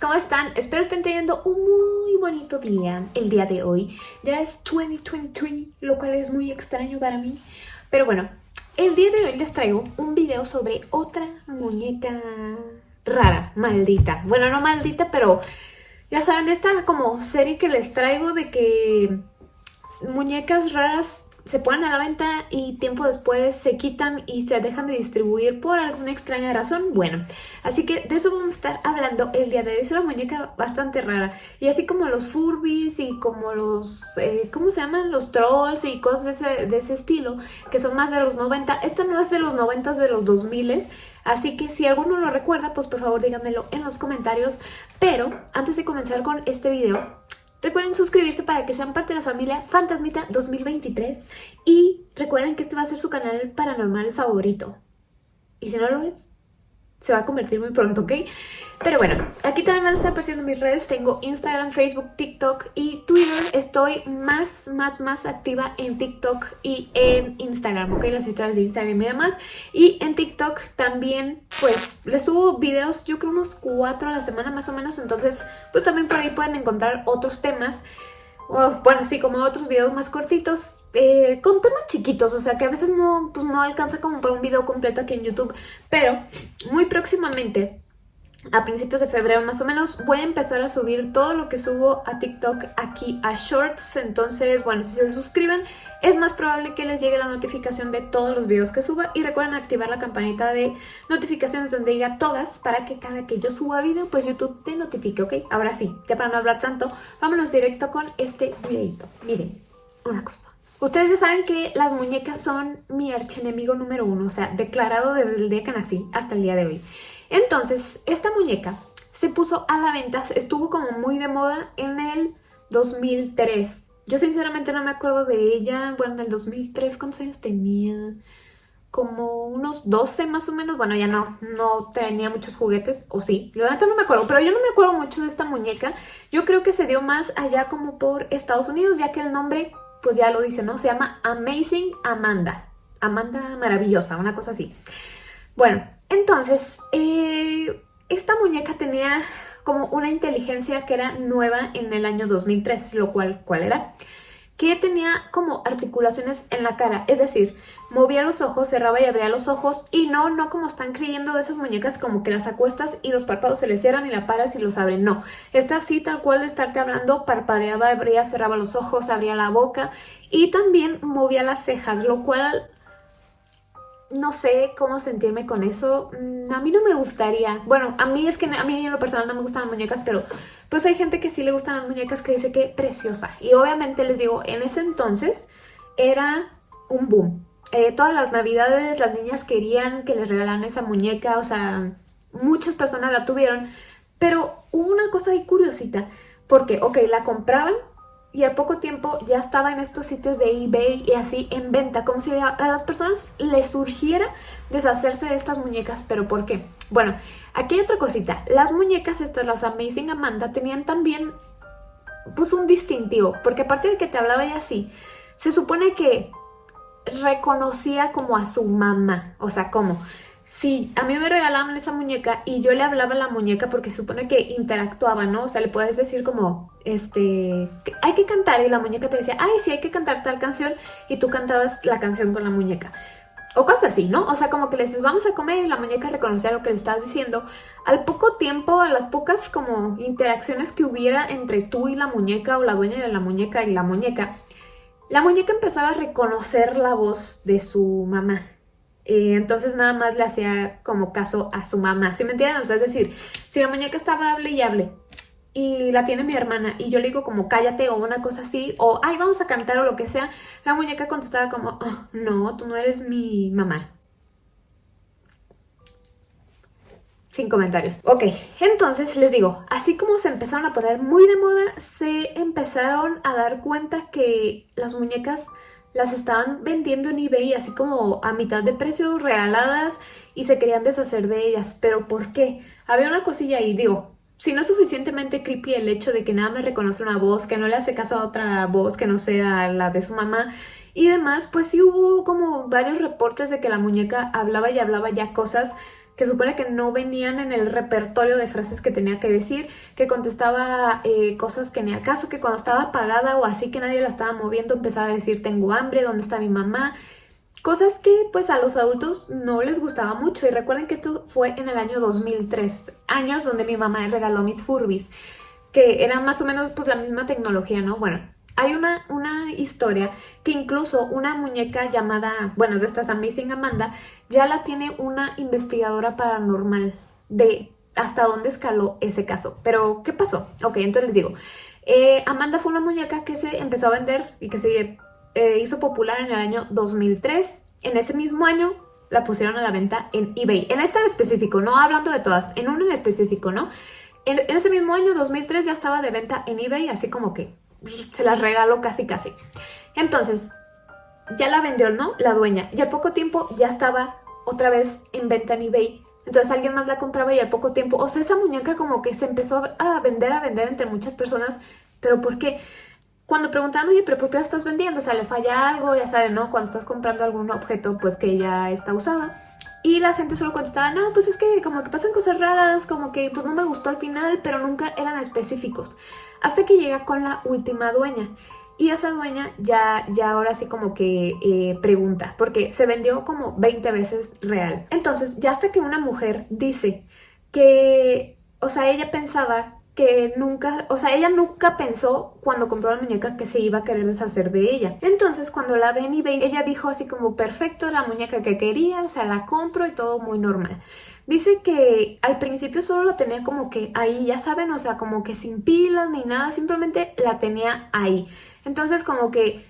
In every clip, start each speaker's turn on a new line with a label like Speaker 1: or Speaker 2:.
Speaker 1: ¿cómo están? Espero estén teniendo un muy bonito día el día de hoy. Ya es 2023, lo cual es muy extraño para mí. Pero bueno, el día de hoy les traigo un video sobre otra muñeca rara, maldita. Bueno, no maldita, pero ya saben, esta como serie que les traigo de que muñecas raras se ponen a la venta y tiempo después se quitan y se dejan de distribuir por alguna extraña razón. Bueno, así que de eso vamos a estar hablando el día de hoy. Es una muñeca bastante rara. Y así como los Furbies y como los, eh, ¿cómo se llaman? Los Trolls y cosas de ese, de ese estilo, que son más de los 90. Esta no es de los 90, de los 2000 Así que si alguno lo recuerda, pues por favor díganmelo en los comentarios. Pero antes de comenzar con este video, Recuerden suscribirse para que sean parte de la familia Fantasmita 2023 y recuerden que este va a ser su canal paranormal favorito. Y si no lo es, se va a convertir muy pronto, ¿ok? Pero bueno, aquí también van a estar apareciendo mis redes. Tengo Instagram, Facebook, TikTok y Twitter. Estoy más, más, más activa en TikTok y en Instagram, ¿ok? Las historias de Instagram y demás. Y en TikTok también, pues, les subo videos, yo creo unos cuatro a la semana más o menos. Entonces, pues también por ahí pueden encontrar otros temas. bueno, sí, como otros videos más cortitos, eh, con temas chiquitos, o sea que a veces no, pues no alcanza como para un video completo aquí en YouTube, pero muy próximamente a principios de febrero más o menos voy a empezar a subir todo lo que subo a TikTok aquí a Shorts, entonces bueno, si se suscriben es más probable que les llegue la notificación de todos los videos que suba y recuerden activar la campanita de notificaciones donde diga todas para que cada que yo suba video pues YouTube te notifique, ¿ok? Ahora sí, ya para no hablar tanto, vámonos directo con este videito. Miren, una cosa. Ustedes ya saben que las muñecas son mi archienemigo número uno, o sea, declarado desde el día que nací hasta el día de hoy. Entonces, esta muñeca se puso a la venta, estuvo como muy de moda en el 2003. Yo sinceramente no me acuerdo de ella, bueno, en el 2003, ¿cuántos años tenía? Como unos 12 más o menos, bueno, ya no, no tenía muchos juguetes, o sí, la verdad no me acuerdo, pero yo no me acuerdo mucho de esta muñeca. Yo creo que se dio más allá como por Estados Unidos, ya que el nombre, pues ya lo dice, ¿no? Se llama Amazing Amanda. Amanda maravillosa, una cosa así. Bueno, entonces, eh, esta muñeca tenía como una inteligencia que era nueva en el año 2003, lo cual, ¿cuál era? Que tenía como articulaciones en la cara, es decir, movía los ojos, cerraba y abría los ojos y no, no como están creyendo de esas muñecas como que las acuestas y los párpados se le cierran y la paras y los abren, no. Esta así tal cual de estarte hablando, parpadeaba, abría, cerraba los ojos, abría la boca y también movía las cejas, lo cual no sé cómo sentirme con eso. Mm, a mí no me gustaría. Bueno, a mí es que a mí en lo personal no me gustan las muñecas, pero pues hay gente que sí le gustan las muñecas que dice que preciosa. Y obviamente les digo, en ese entonces era un boom. Eh, todas las navidades las niñas querían que les regalaran esa muñeca, o sea, muchas personas la tuvieron. Pero hubo una cosa ahí curiosita, porque, ok, la compraban y al poco tiempo ya estaba en estos sitios de eBay y así en venta, como si a las personas les surgiera deshacerse de estas muñecas, pero ¿por qué? Bueno, aquí hay otra cosita, las muñecas estas, las Amazing Amanda, tenían también pues un distintivo, porque aparte de que te hablaba ella así, se supone que reconocía como a su mamá, o sea, como Sí, a mí me regalaban esa muñeca y yo le hablaba a la muñeca porque supone que interactuaba, ¿no? O sea, le puedes decir como, este, hay que cantar y la muñeca te decía, ay, sí, hay que cantar tal canción y tú cantabas la canción con la muñeca. O cosas así, ¿no? O sea, como que le dices, vamos a comer y la muñeca reconocía lo que le estabas diciendo. Al poco tiempo, a las pocas como interacciones que hubiera entre tú y la muñeca o la dueña de la muñeca y la muñeca, la muñeca empezaba a reconocer la voz de su mamá. Eh, entonces nada más le hacía como caso a su mamá, ¿sí me entienden? O sea, es decir, si la muñeca estaba hable y hable y la tiene mi hermana y yo le digo como cállate o una cosa así o ay vamos a cantar o lo que sea, la muñeca contestaba como oh, no, tú no eres mi mamá. Sin comentarios. Ok, entonces les digo, así como se empezaron a poner muy de moda, se empezaron a dar cuenta que las muñecas las estaban vendiendo en eBay así como a mitad de precio, regaladas y se querían deshacer de ellas. ¿Pero por qué? Había una cosilla ahí, digo, si no es suficientemente creepy el hecho de que nada me reconoce una voz, que no le hace caso a otra voz que no sea la de su mamá y demás, pues sí hubo como varios reportes de que la muñeca hablaba y hablaba ya cosas que supone que no venían en el repertorio de frases que tenía que decir, que contestaba eh, cosas que ni al caso, que cuando estaba apagada o así que nadie la estaba moviendo empezaba a decir tengo hambre, ¿dónde está mi mamá? Cosas que pues a los adultos no les gustaba mucho y recuerden que esto fue en el año 2003, años donde mi mamá regaló mis Furbis, que era más o menos pues la misma tecnología, ¿no? Bueno, hay una, una historia que incluso una muñeca llamada, bueno, de estas Amazing Amanda, ya la tiene una investigadora paranormal de hasta dónde escaló ese caso. Pero, ¿qué pasó? Ok, entonces les digo. Eh, Amanda fue una muñeca que se empezó a vender y que se eh, hizo popular en el año 2003. En ese mismo año la pusieron a la venta en eBay. En esta en específico, no hablando de todas, en una en específico, ¿no? En, en ese mismo año, 2003, ya estaba de venta en eBay, así como que se las regaló casi casi. Entonces, ya la vendió, ¿no? La dueña. Y al poco tiempo ya estaba otra vez en venta en eBay. Entonces alguien más la compraba y al poco tiempo, o sea, esa muñeca como que se empezó a vender, a vender entre muchas personas. ¿Pero por qué? Cuando preguntaban, oye, ¿pero por qué la estás vendiendo? O sea, le falla algo, ya saben, ¿no? Cuando estás comprando algún objeto, pues que ya está usado. Y la gente solo contestaba, no, pues es que como que pasan cosas raras, como que pues no me gustó al final, pero nunca eran específicos. Hasta que llega con la última dueña. Y esa dueña ya, ya ahora sí como que eh, pregunta, porque se vendió como 20 veces real. Entonces, ya hasta que una mujer dice que, o sea, ella pensaba nunca, o sea, ella nunca pensó cuando compró la muñeca que se iba a querer deshacer de ella. Entonces, cuando la ven y ven, ella dijo así como, perfecto, la muñeca que quería, o sea, la compro y todo muy normal. Dice que al principio solo la tenía como que ahí, ya saben, o sea, como que sin pilas ni nada, simplemente la tenía ahí. Entonces como que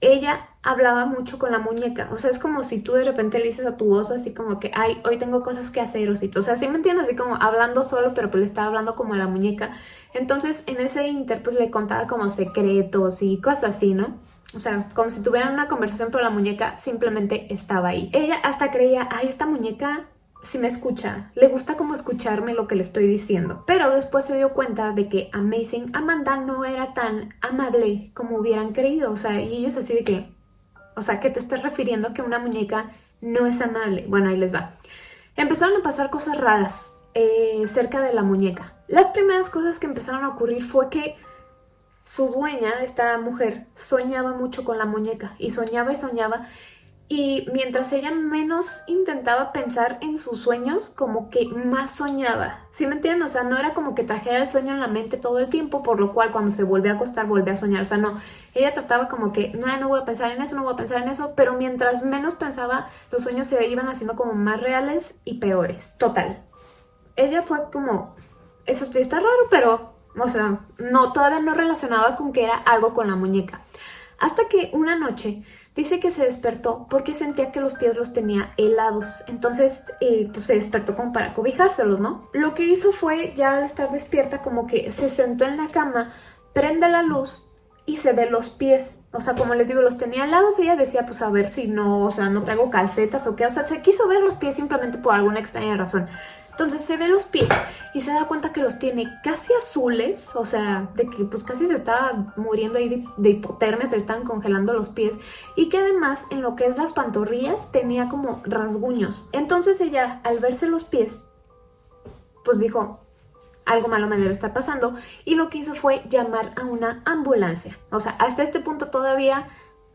Speaker 1: ella hablaba mucho con la muñeca. O sea, es como si tú de repente le dices a tu oso así como que, ay, hoy tengo cosas que hacer, osito. O sea, sí me entiendes, así como hablando solo, pero pues le estaba hablando como a la muñeca. Entonces, en ese inter, pues le contaba como secretos y cosas así, ¿no? O sea, como si tuvieran una conversación, pero la muñeca simplemente estaba ahí. Ella hasta creía, ay, esta muñeca si me escucha, le gusta como escucharme lo que le estoy diciendo. Pero después se dio cuenta de que Amazing Amanda no era tan amable como hubieran creído. O sea, y ellos así de que, o sea, que te estás refiriendo que una muñeca no es amable. Bueno, ahí les va. Empezaron a pasar cosas raras eh, cerca de la muñeca. Las primeras cosas que empezaron a ocurrir fue que su dueña, esta mujer, soñaba mucho con la muñeca y soñaba y soñaba y mientras ella menos intentaba pensar en sus sueños, como que más soñaba. ¿Sí me entienden? O sea, no era como que trajera el sueño en la mente todo el tiempo, por lo cual cuando se volvía a acostar volvía a soñar. O sea, no, ella trataba como que, no, no voy a pensar en eso, no voy a pensar en eso, pero mientras menos pensaba, los sueños se iban haciendo como más reales y peores. Total. Ella fue como, eso está raro, pero, o sea, no, todavía no relacionaba con que era algo con la muñeca. Hasta que una noche Dice que se despertó porque sentía que los pies los tenía helados. Entonces, eh, pues se despertó como para cobijárselos, ¿no? Lo que hizo fue, ya al estar despierta, como que se sentó en la cama, prende la luz y se ve los pies. O sea, como les digo, los tenía helados y ella decía, pues a ver si no, o sea, no traigo calcetas o qué. O sea, se quiso ver los pies simplemente por alguna extraña razón. Entonces se ve los pies y se da cuenta que los tiene casi azules, o sea, de que pues casi se estaba muriendo ahí de, hipotermia, se le estaban congelando los pies y que además en lo que es las pantorrillas tenía como rasguños. Entonces ella al verse los pies, pues dijo, algo malo me debe estar pasando y lo que hizo fue llamar a una ambulancia. O sea, hasta este punto todavía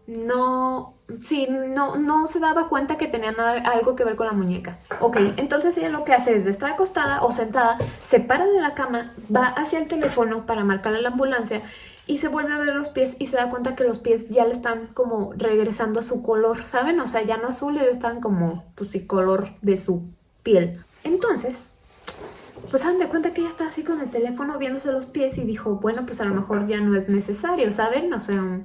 Speaker 1: no, sí, no, no se daba cuenta que tenía nada, algo que ver con la muñeca. Ok, entonces ella lo que hace es de estar acostada o sentada, se para de la cama, va hacia el teléfono para marcarle a la ambulancia y se vuelve a ver los pies y se da cuenta que los pies ya le están como regresando a su color, ¿saben? O sea, ya no azules, están como, pues sí, color de su piel. Entonces, pues se dan de cuenta que ella está así con el teléfono viéndose los pies y dijo, bueno, pues a lo mejor ya no es necesario, ¿saben? O sea,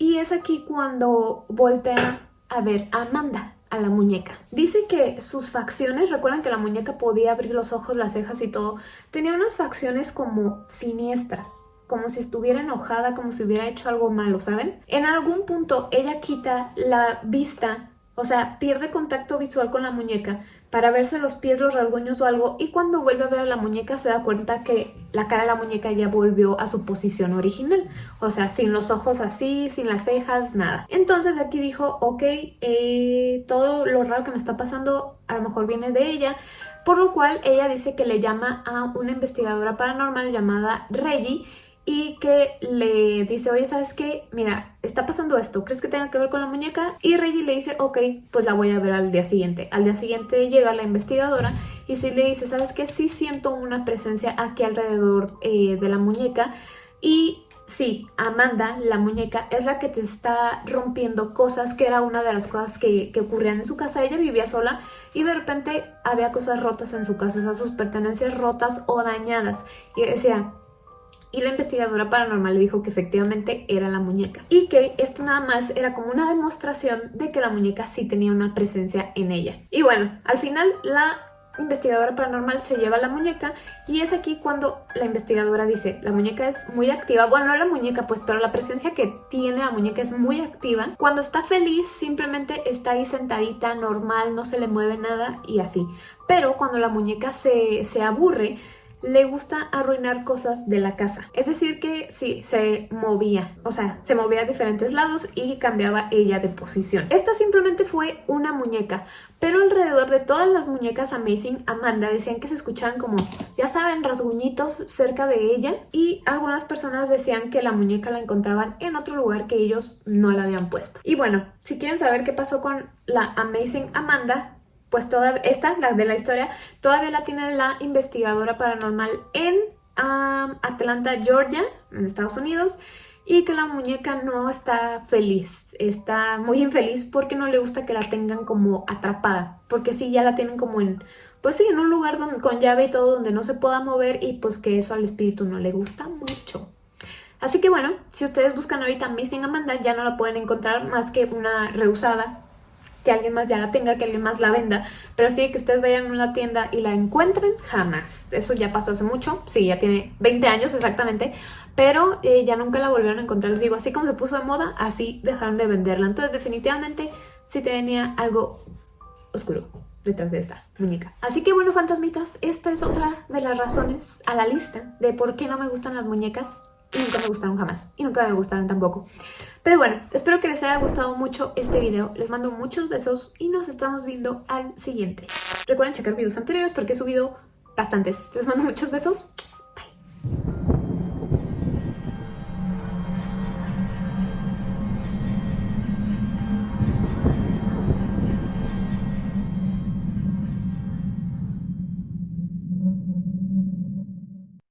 Speaker 1: y es aquí cuando voltea a ver a Amanda, a la muñeca. Dice que sus facciones, recuerdan que la muñeca podía abrir los ojos, las cejas y todo, tenía unas facciones como siniestras, como si estuviera enojada, como si hubiera hecho algo malo, ¿saben? En algún punto ella quita la vista O sea, pierde contacto visual con la muñeca para verse los pies, los rasguños o algo y cuando vuelve a ver a la muñeca se da cuenta que la cara de la muñeca ya volvió a su posición original. O sea, sin los ojos así, sin las cejas, nada. Entonces aquí dijo, ok, eh, todo lo raro que me está pasando a lo mejor viene de ella. Por lo cual ella dice que le llama a una investigadora paranormal llamada Reggie y que le dice, oye, ¿sabes qué? Mira, está pasando esto, ¿crees que tenga que ver con la muñeca? Y Reggie le dice, ok, pues la voy a ver al día siguiente. Al día siguiente llega la investigadora y sí le dice, ¿sabes qué? Sí siento una presencia aquí alrededor eh, de la muñeca y sí, Amanda, la muñeca, es la que te está rompiendo cosas, que era una de las cosas que, que, ocurrían en su casa. Ella vivía sola y de repente había cosas rotas en su casa, o sea, sus pertenencias rotas o dañadas. Y decía, y la investigadora paranormal le dijo que efectivamente era la muñeca y que esto nada más era como una demostración de que la muñeca sí tenía una presencia en ella. Y bueno, al final la investigadora paranormal se lleva la muñeca y es aquí cuando la investigadora dice la muñeca es muy activa, bueno no la muñeca pues pero la presencia que tiene la muñeca es muy activa, cuando está feliz simplemente está ahí sentadita normal, no se le mueve nada y así, pero cuando la muñeca se, se aburre le gusta arruinar cosas de la casa. Es decir que sí, se movía, o sea, se movía a diferentes lados y cambiaba ella de posición. Esta simplemente fue una muñeca, pero alrededor de todas las muñecas Amazing Amanda decían que se escuchaban como, ya saben, rasguñitos cerca de ella y algunas personas decían que la muñeca la encontraban en otro lugar que ellos no la habían puesto. Y bueno, si quieren saber qué pasó con la Amazing Amanda, pues toda esta, la de la historia, todavía la tiene la investigadora paranormal en Atlanta, Georgia, en Estados Unidos, y que la muñeca no está feliz, está muy infeliz porque no le gusta que la tengan como atrapada, porque sí, ya la tienen como en, pues sí, en un lugar donde, con llave y todo donde no se pueda mover y pues que eso al espíritu no le gusta mucho. Así que bueno, si ustedes buscan ahorita Missing Amanda ya no la pueden encontrar más que una reusada que alguien más ya la tenga, que alguien más la venda, pero sí que ustedes vayan a una tienda y la encuentren, jamás. Eso ya pasó hace mucho, sí, ya tiene 20 años exactamente, pero eh, ya nunca la volvieron a encontrar. Les digo, así como se puso de moda, así dejaron de venderla. Entonces definitivamente sí tenía algo oscuro detrás de esta muñeca. Así que bueno, fantasmitas, esta es otra de las razones a la lista de por qué no me gustan las muñecas y nunca me gustaron jamás y nunca me gustaron tampoco. Pero bueno, espero que les haya gustado mucho este video. Les mando muchos besos y nos estamos viendo al siguiente. Recuerden checar videos anteriores porque he subido bastantes. Les mando muchos besos.